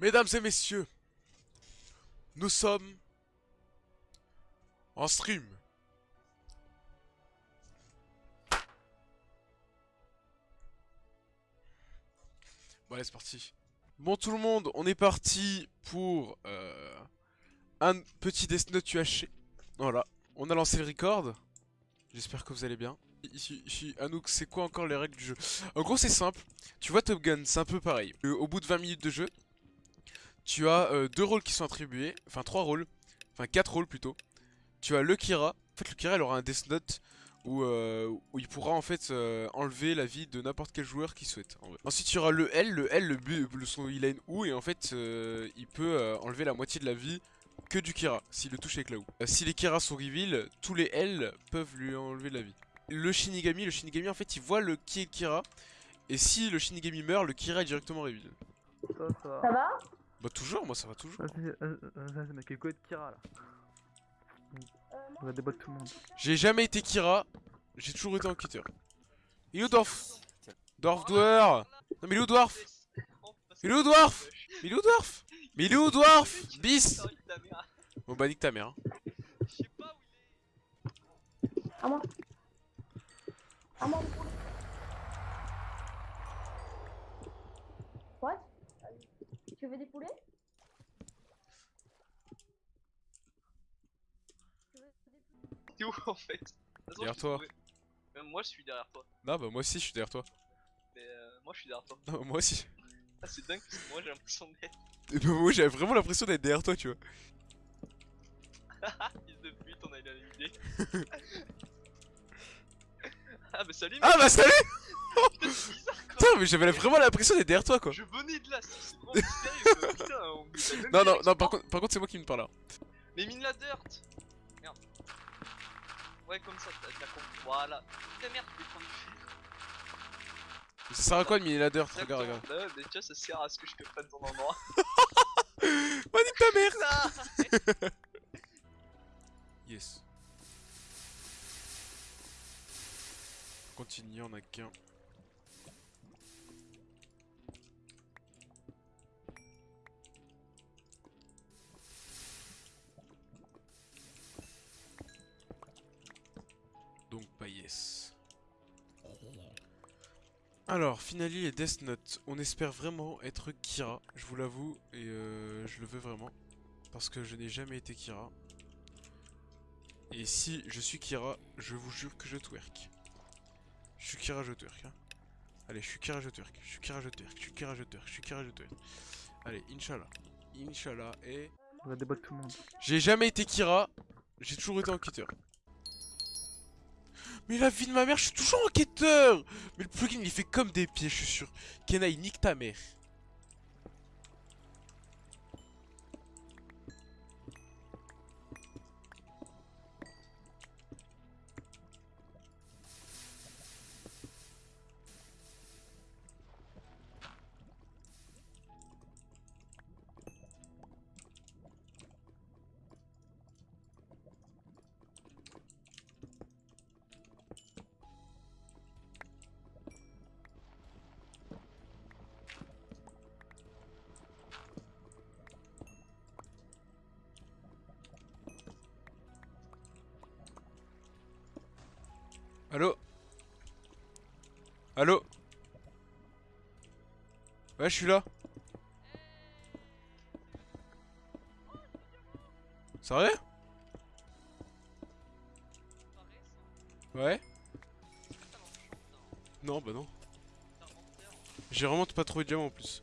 Mesdames et messieurs, nous sommes en stream. Bon allez c'est parti. Bon tout le monde, on est parti pour euh, un petit Death Note UHC. Voilà, on a lancé le record. J'espère que vous allez bien. Ici, Anouk, c'est quoi encore les règles du jeu? En gros c'est simple, tu vois Top Gun, c'est un peu pareil. Euh, au bout de 20 minutes de jeu, tu as euh, deux rôles qui sont attribués, enfin trois rôles, enfin quatre rôles plutôt. Tu as le Kira, en fait le Kira il aura un Death Note où, euh, où il pourra en fait euh, enlever la vie de n'importe quel joueur qui souhaite. En vrai. Ensuite tu auras le L, le L, le, bu- le son, il a une OU et en fait euh, il peut euh, enlever la moitié de la vie que du Kira, s'il le touche avec la OU. Euh, si les Kira sont reveal, tous les L peuvent lui enlever la vie. Le Shinigami, le Shinigami en fait il voit le qui est le Kira, et si le Shinigami meurt, le Kira est directement reveal. Ça va? Bah toujours, moi ça va toujours. Vas-y, c'est marqué quoi de Kira là On va débattre tout le monde. J'ai jamais été Kira, j'ai toujours été enquêteur. Il est où Dorf Dorf Dwarf Non mais il est où Dwarf Il est où Dwarf il est où Dwarf Mais il est où Dwarf Bis Bon bah nique ta mère. hein. Je sais pas où il est. À moi. À moi. Tu veux des poulets? Tu veux des poulets? T'es où en fait? Derrière toi. Même moi je suis derrière toi. Non bah moi aussi je suis derrière toi. Mais euh, moi je suis derrière toi. Non moi aussi. Ah c'est dingue parce que moi j'ai l'impression d'être Et bah, moi j'avais vraiment l'impression d'être derrière toi tu vois. fils de pute, on a eu la même idée. ah bah salut Ah bah salut Putain mais j'avais vraiment l'impression d'être derrière toi quoi. Je venais de là, c'est vraiment mystérieux. Putain on Non non non par contre par contre c'est moi qui me parle là. Mais mine la dirt Merde. Ouais comme ça, t'as compris. Voilà. Putain merde, tu prendre du fer. Ça sert à quoi de miner la dirt Regarde regarde. Bah ouais, mais tu vois, ça sert à ce que je te prenne ton endroit. Bah nique ta mère Ah Yes. Continue, on a qu'un. Donc pas yes. Alors, Finali et Death Note. On espère vraiment être Kira, je vous l'avoue, et euh, je le veux vraiment. Parce que je n'ai jamais été Kira. Et si je suis Kira, je vous jure que je twerk. Je suis Kira, je twerk. hein. Allez, je suis Kira, je twerk. Je suis Kira, je twerk. Je suis Kira, je twerk. Je suis Kira, je twerk. Allez, Inch'Allah. Inch'Allah. Et. On va débattre tout le monde. J'ai jamais été Kira. J'ai toujours été enquêteur. Mais la vie de ma mère, je suis toujours enquêteur Mais le plugin, il fait comme des pieds, je suis sûr. Kena, il nique ta mère. Allô? Allô? Ouais, je suis là. Sérieux Ouais Non, bah non. J'ai vraiment pas trouvé de diamant en plus.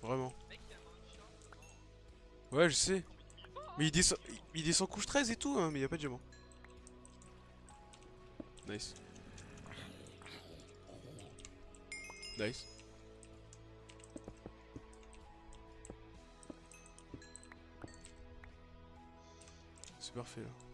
Vraiment. Ouais, je sais. Mais il descend, il descend couche 13 et tout, hein, mais y a pas de diamant. Nice. Nice. C'est parfait là.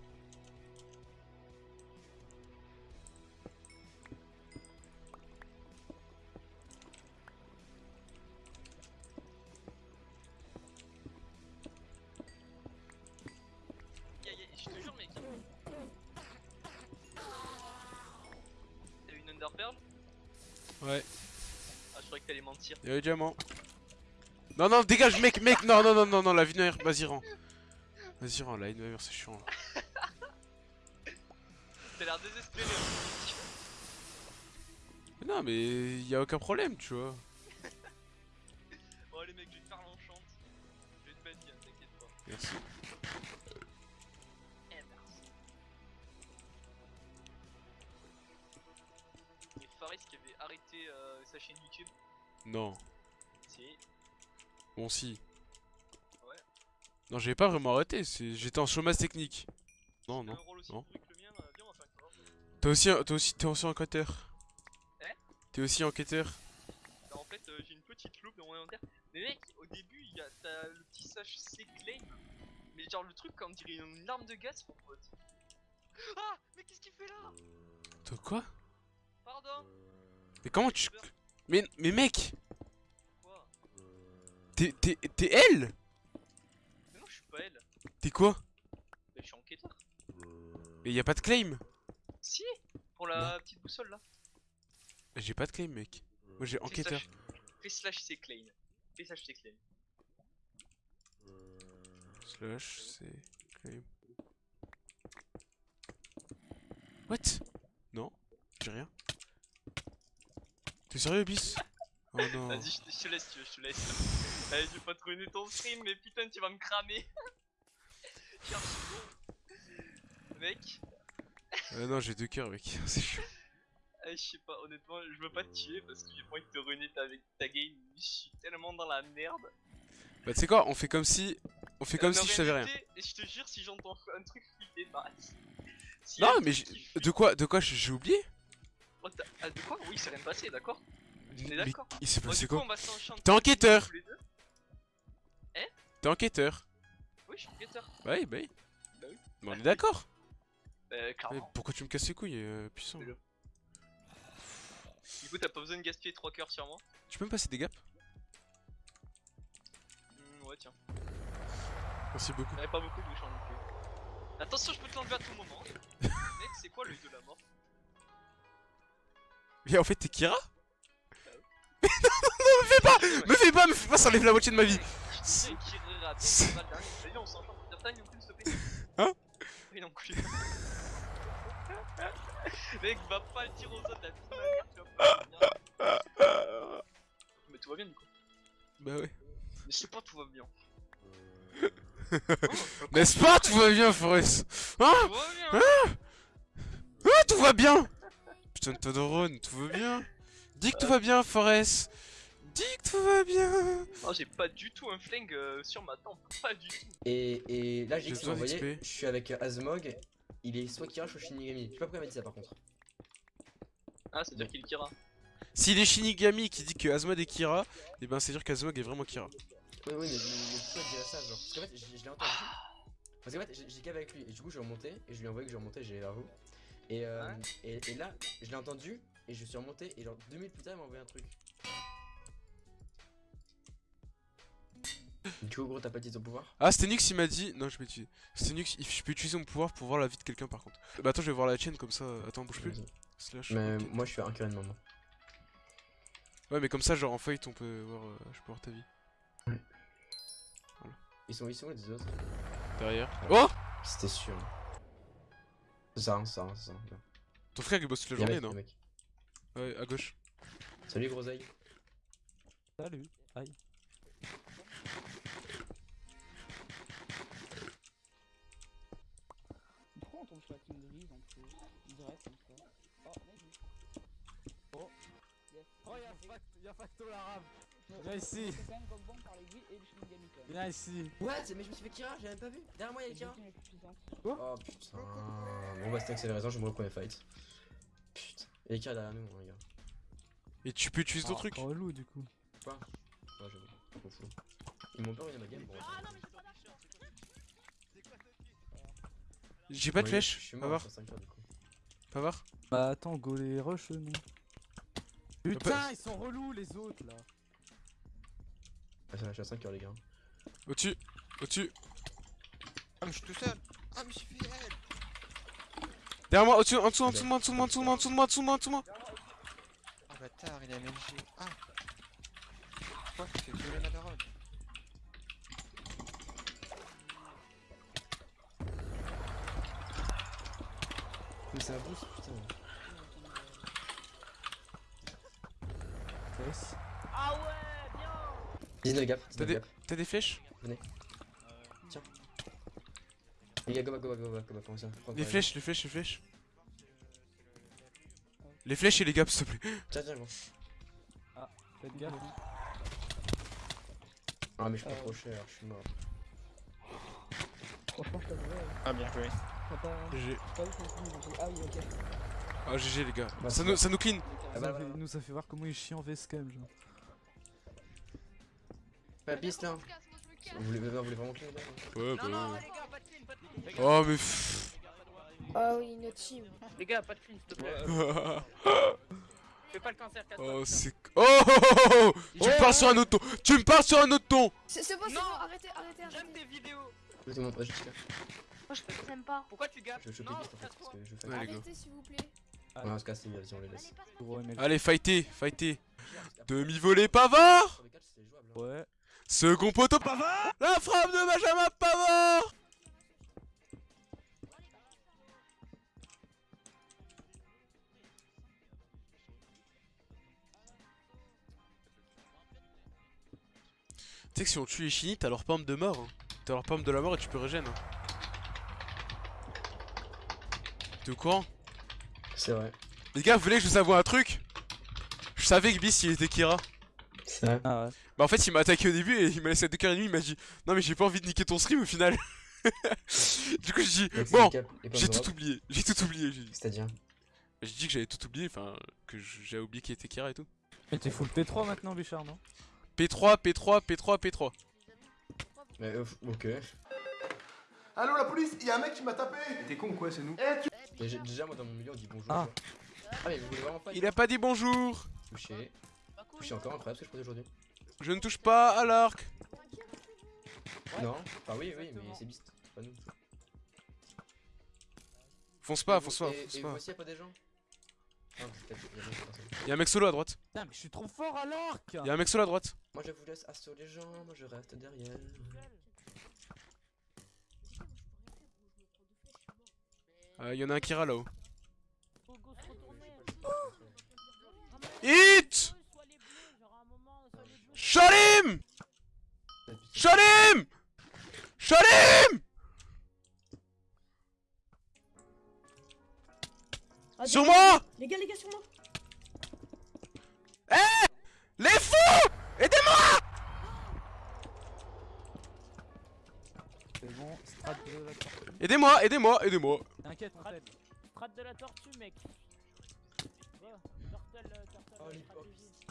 Ouais, Ah, je croyais que t'allais mentir. y'a le diamant. Non, non, dégage, mec, mec, non, non, non, non, non, la vie de vas-y, rends. Vas-y, rends, la vie de c'est chiant. là. T'as l'air désespéré. hein. Mais non, mais y a aucun problème, tu vois. Bon, allez, mec, je vais te faire l'enchante. Je vais te bannir, t'inquiète pas. Merci. Arrêté euh, sa chaîne YouTube. Non, Si. bon, si. Ouais. Non, j'avais pas vraiment arrêté, j'étais en chômage technique. Non, non. aussi euh. T'es aussi, t'es aussi, t'es aussi enquêteur. Hein T'es aussi enquêteur. Bah, en fait, euh, j'ai une petite loupe dans mon inventaire. Mais mec, au début, il y a t'as le petit HC claim. Mais genre, le truc, comme on dirait une arme de gaz, mon pote. Ah Mais qu'est-ce qu'il fait là? Toi quoi? Mais comment tu... Mais, mais mec Quoi T'es, t'es, t'es elle? Mais non, je suis pas elle. T'es quoi? Mais je suis enquêteur. Mais y a pas de claim Si Pour la petite boussole là. J'ai pas de claim, mec. Moi j'ai enquêteur. Fais slash c'est claim. Fais slash c'est claim. Slash, c'est claim. What? Non, j'ai rien. T'es sérieux, bis Oh non. Vas-y, je te- je te laisse, tu veux, je te laisse. Allez, je vais pas te ruiner ton stream, mais putain, tu vas me cramer. Mec, Euh, non, j'ai deux cœurs, mec. C'est chiant. euh, je sais pas, honnêtement, je veux pas te tuer parce que j'ai pas envie de te ruiner ta, ta game. Je suis tellement dans la merde. Bah, tu sais quoi On fait comme si. On fait comme Euh, si je savais rien. Et je te jure, si j'entends un truc flipper, bah. a Non, mais de quoi, de quoi j'ai oublié? Ah, de quoi Oui, c'est rien passé, d'accord On est d'accord. Il s'est passé quoi T'es enquêteur deux. T'es enquêteur Oui, je suis enquêteur. Bah oui, bah oui. Bah oui. Mais on est d'accord Euh, Mais clairement. pourquoi tu me casses les couilles, euh, puissant. Du coup, t'as pas besoin de gaspiller 3 cœurs sur moi. Tu peux me passer des gaps Hmm, ouais, tiens. Merci beaucoup. J'avais pas beaucoup de bouchons non plus. Attention, je peux te l'enlever à tout moment. Mec, c'est quoi l'œil de la mort Mais en fait, t'es Kira Mais non, non, non, me fais pas Me fais pas, me fais pas, ça enlève la moitié de ma vie Hein. Mec, va pas le tirer aux autres, la. Mais tout va bien, du coup. Bah ouais. Mais je sais pas, tout va bien. N'est-ce pas Tout va bien, Forest Hein? Bien Ah, tout va bien Putain de Todorone, tout va bien Dis que tout va bien, Forest Dis que tout va bien Oh, j'ai pas du tout un flingue euh, sur ma tempe, pas du tout. Et, et là, j'ai J'ai que vous voyez, je suis avec euh, Azmog. Il est soit Kira, soit Shinigami. Je sais pas pourquoi il m'a dit ça par contre. Ah, ça veut dire qu'il est Kira. S'il est Shinigami qui dit que Asmod est Kira, et ben c'est dire qu'Asmod est vraiment Kira. Oui, oui, mais, pourquoi ça genre Parce qu'en fait, je, l'ai entendu. Parce qu'en fait, j'ai- j'ai qu'avec lui. Et du coup, je suis remonté. Et je lui ai envoyé que je remontais, j'ai vers vous. Et, euh, Ouais. et, et là, je l'ai entendu. Et je suis remonté. Et genre, deux minutes plus tard, il m'a envoyé un truc. Du coup, gros, t'as pas dit ton pouvoir? Ah, c'était Nux, il m'a dit. Non, je peux utiliser. C'était Nux, il- je peux utiliser mon pouvoir pour voir la vie de quelqu'un par contre. Bah attends, je vais voir la tienne comme ça. Attends, bouge plus. Slash. Mais moi, je suis un curé de. Ouais, mais comme ça, genre en fight, on peut voir. euh, je peux voir ta vie. Ils sont, ils sont où les autres? Derrière. Oh C'était sûr. C'est ça, hein, c'est ça, hein, c'est ça. Bien. Ton frère il bosse toute la journée, non. Ouais, à gauche. Salut, groseille. Salut. Aïe. Pourquoi on tombe sur la team grise en plus Direct comme ça. Oh, mec. Oh. Yes. Oh, y'a Fact- y'a Facto l'arabe. Viens ici. C'est quand même Gogban par les gris et le Shinigami quand même. Viens ici. What Mais je me suis fait Kira, j'ai même pas vu. Derrière moi, y'a Kira. Oh putain. Bon, bah, c'était que c'est la raison, je me au premier fight. Putain. Il y a Kira derrière nous, hein, les gars. Et tu peux utiliser ton Oh, truc Relou du coup. Quoi? Ouais, j'avoue. Je m'en fous. Ils m'ont pas ruiné ma game. Bon, J'ai pas de Ouais, flèche. Je suis mort voir, sur 5 heures, du coup. va voir. Bah attends, go les rush non. Putain, ils sont relous les autres là. Ah, ça, je suis à 5 heures, les gars. Au-dessus Au-dessus Ah, mais je suis tout seul Ah, mais je suis fidèle Derrière moi, au-dessus, en dessous, en dessous de moi, en dessous de moi, en dessous de moi, en dessous de moi, en dessous moi, en dessous de moi Ah, bâtard, il a MLG Ah Pourquoi tu fais violer ma daronne Mais ça boost, putain. Yes. Ah ouais, bien 19 gap, T'as 19 des, gap. t'as des flèches Les gars, go back, go back, go back, go back, Les flèches, les flèches, les flèches. Les flèches et les gaps, s'il te plaît. Tiens, tiens, gros. Faites gaffe. Ah, mais je prends Euh. trop cher, je suis mort. Franchement, je t'avouerais. Ah, bien joué. GG. pas Ah oui, ok. Ah, GG, les gars. Bah, Ça nous, bon. ça nous clean. Ah Ça bah, nous ça fait voir comment il chiant en VSCAM genre. Pas piste là. Vous voulez, vous voulez vraiment clean là Ouais, bah. clean, clean. ouais. Oh, mais. pfff. Ah oui, notre team. Les gars, pas de clean, s'il te plaît. Fais pas le cancer, casse oh, c'est. Oh, oh, oh, oh, oh Tu me parles sur un autre ton Tu me parles sur un autre ton C'est bon, c'est Non. bon, arrêtez, arrêtez, J'aime arrêtez. tes vidéos. Moi je t'aime pas. Pourquoi tu gappes Je vais choper vite en fait, parce que je fais. Arrêtez s'il vous plaît. Ouais, on se casse, vas-y, on les laisse. Allez, fighter, fighter. Demi-volée Pavard hein. Ouais. Second poteau Pavard La frappe de Benjamin Pavard Tu sais que si on tue les chinis, t'as leur pomme de mort. hein. T'as leur pomme de la mort et tu peux régène. hein. T'es au courant? C'est vrai. Les gars, vous voulez que je vous avoue un truc? Je savais que Bis il était Kira. C'est vrai. Ah ouais. Bah en fait il m'a attaqué au début et il m'a laissé à 2h30 il m'a dit Non mais j'ai pas envie de niquer ton stream au final Du coup j'ai dit Donc, c'est Bon j'ai tout oublié, j'ai tout oublié j'ai dit. C'est-à-dire J'ai dit que j'avais tout oublié, enfin que j'avais oublié qu'il était Kira et tout Mais t'es full P3 maintenant Bichard non? P3, P3, P3, P3 Mais euh, ok. Allô la police, il y a un mec qui m'a tapé T'es con ou quoi, c'est nous? Déjà, déjà, moi dans mon milieu on dit bonjour. Ah. tu. Ah, mais vous voulez vraiment pas Il a pas dit bonjour Touché. Touché encore incroyable ce que je faisais aujourd'hui. Je ne touche pas à l'arc Non Enfin, oui, oui, mais c'est Beast. C'est pas nous. Fonce pas, fonce pas, et- fonce Et pas aussi, y'a pas des gens Ah. Y'a un mec solo à droite Putain mais je suis trop fort à l'arc Y'a un mec solo à droite Moi je vous laisse assaut les gens, moi je reste derrière. Euh, Y'en a un Kira là-haut. Hit Shalim Shalim Ah, Sur moi! Les gars, les gars, sur moi. Les fous! Aidez-moi! C'est bon, strat de la tortue. Aidez-moi, aidez-moi, aidez-moi. T'inquiète on t'aide. Strat de la tortue, mec. Va, turtle, euh, turtle, Oh,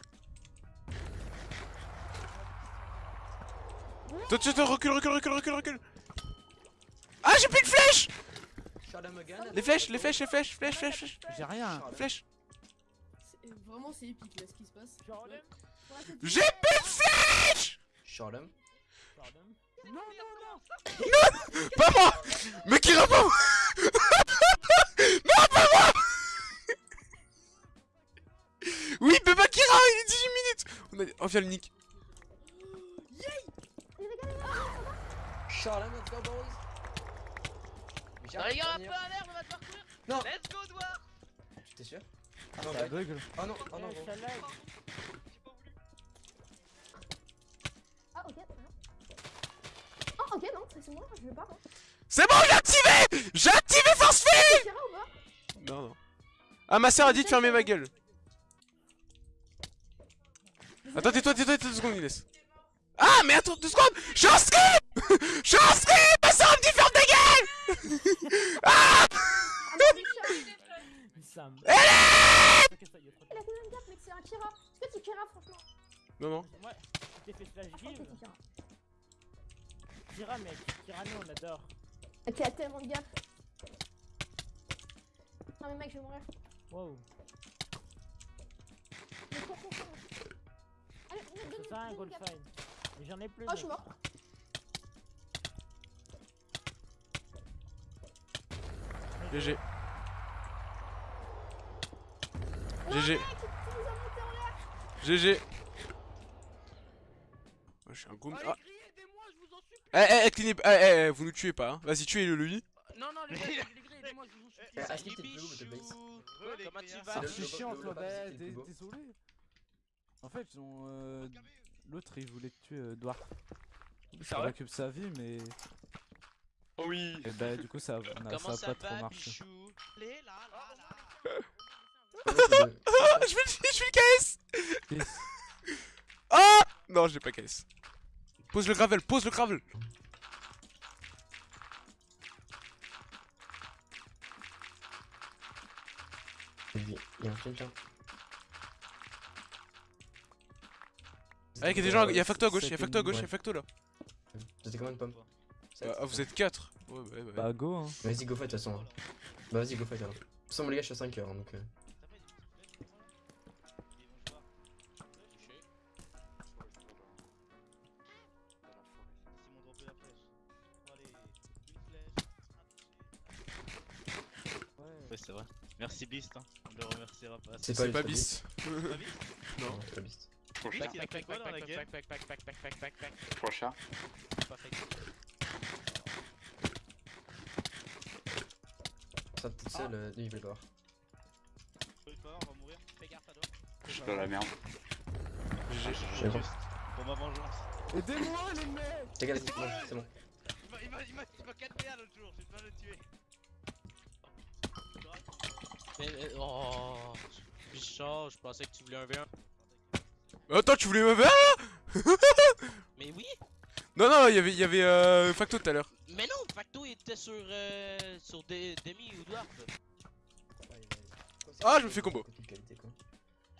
Toi, toi, toi, recule, recule, recule, recule, recule. Ah, j'ai plus de flèches Les flèches, les flèches, les flèches, flèches, flèches, flèches, J'ai rien. flèches. Vraiment, c'est épique là ce qui se passe. J'ai plus de flèches Non non non. Pas moi. Mais qui répond? Non, pas moi. Oui, Beba Kira, il est 18 minutes. On, a... on vient le nick. Charlam, let's go boys Non, les gars, un peu à merde, on va devoir courir Non Let's go, Douard T'es sûr? Ah, Non, ça blague. bug là. Oh non, oh non, Eh. Ah, ok, très bien. Ah, ok, non, c'est moi, je vais pas. Hein. C'est bon, j'ai activé J'ai activé Force pas? Non, non. Ah, ma soeur a dit de fermer ma gueule. Attends, tais-toi, tais-toi, tais-toi deux secondes, Inès. Ah, mais attends, deux secondes Je suis en Je suis en stream Ma soeur me dit ferme ta gueule Ah, mais. Elle est Ok, ça y est, trop il a fait le même gap, mec, c'est un Kira. Est-ce que c'est Kira, franchement? Non, non. Ouais, t'es fait que give. c'est Kira. Mec. Kira, nous, on adore. Ok, a tellement de gap. Non, mais mec, je vais mourir. Wow. Mais cours, cours, cours. Allez, donne- donne- C'est ça un donne goal le gap. fine. Mais j'en ai plus. Oh, je suis mort. L'air. GG. Ouais, je suis un. Allez, Ah. Eh, eh, eh, clean- eh, eh, eh, vous nous tuez pas, hein. Vas-y, tuez-le lui. Non, non, les gars, les gars, Aidez-moi, je vous supplie. C'est chiant toi, bah, désolé. En fait, ils ont, euh, l'autre il voulait tuer, euh, Dwarf. Ça vrai récupère sa vie, mais Oh oui Et bah du coup ça, on a, ça a pas va, trop marché. Bichou Allez, là, là, là. je vais je le KS Ah Non, j'ai pas KS. Pose le gravel, pose le gravel Il y a quelqu'un. Ah, y a des gens, il y a facto à gauche, il y a facto à gauche, il y a facto là. C'était quand même pomme. Ah, vous êtes 4 Ouais, bah, ouais. Bah, go, hein. Vas-y, go fight, de toute façon. Bah, vas-y, go fight. Hein. De toute façon, les gars, je suis à 5 heures, donc. Euh... Ouais, c'est vrai. Merci Beast, hein. on le remerciera pas. C'est pas, pas Beast. Non, c'est pas Beast. Prochain. Seule, euh, on va mourir. Fais gaffe à toi. Je suis dans la merde. J'ai bon. Pour ma vengeance. Aidez-moi, les mecs Les gars, c'est bon. Il m'a- il m'a- il m'a il m'a 4 PA l'autre jour, j'ai pas le tuer. Mais, mais- oh, Bichard, je pensais que tu voulais un V1. Attends, tu voulais me faire Mais oui, Non, non, il y avait, il y avait euh, Facto tout à l'heure. Mais non, Facto était sur, euh, sur des, Demi ou Dwarf. Ah, je me fais combo. De.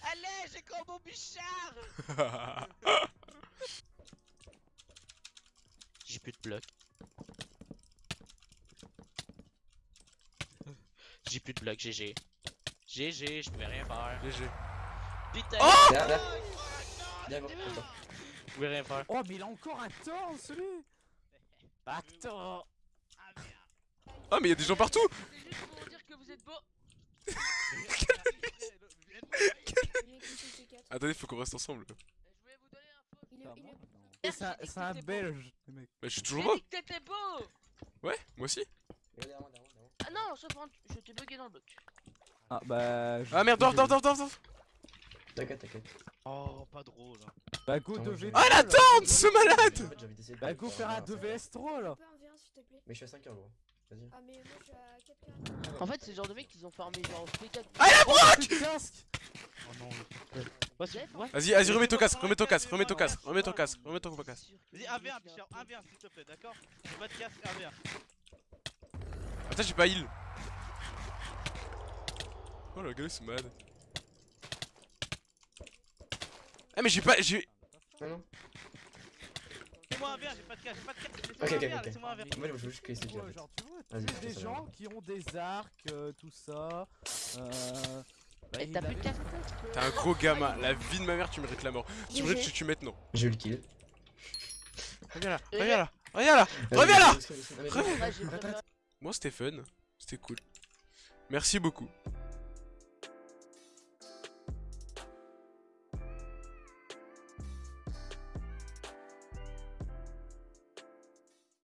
Allez, j'ai combo Bichard J'ai plus de blocs. J'ai plus de blocs, GG. GG, je pouvais rien faire. GG. Putain, Oh. Viens, je pouvais rien faire. Oh, mais il a encore un temps, celui Facto Ah, mais il y a des gens partout C'est juste pour dire que vous êtes beau. Attendez, faut qu'on reste ensemble. Je voulais vous donner un. Il moi, C'est un, belge, mecs. Bah, je suis toujours beau. dit que t'étais beau Ouais, moi aussi. Moi, moi. Ah non, je t'ai bugué dans le bloc. Ah, bah. Ah merde, dors, dors, dors, dors, dors. T'inquiète, t'inquiète. Oh, pas drôle. Hein. Bah, go Attends, 2v. je- Ah, la tente, ce malade fait, j'ai envie d'essayer de Bah, go faire un un- 2vs 3 là. Un peu un V1 s'il te plaît. Mais je suis à 5 heures, gros. Vas-y. Ah mais moi je suis à 4 carrés. En fait, c'est le genre de mecs qui ont farmé genre P4. Ah, la broc Oh non, le Vas-y, vas-y, remets ton casque, remets ton casque, remets ton casque, remets ton casque, remets ton casque. Vas-y, 1v1, Bichard, 1v1 s'il te plaît, d'accord J'ai pas de casque, 1v1. Attends, j'ai pas heal. Oh, le gars, ils sont malades. Ah, mais j'ai pas. J'ai. Non, non. Laissez-moi 1v1, j'ai pas de casque, j'ai pas de casque. Ok, ok, Laissez-moi 1v1, ok. laissez-moi 1v1. En fait, je veux juste que en fait. genre, tu vois, Vas-y, tu des gens qui ont des arcs, euh, tout ça. Euh. bah, t'as plus de casque T'es un gros gamin. La vie de ma mère, tu mérites la mort. Tu mérites que je tue maintenant. J'ai eu le kill. Reviens là, reviens là, reviens là. Reviens là Reviens. Moi, c'était fun. C'était cool. Merci beaucoup.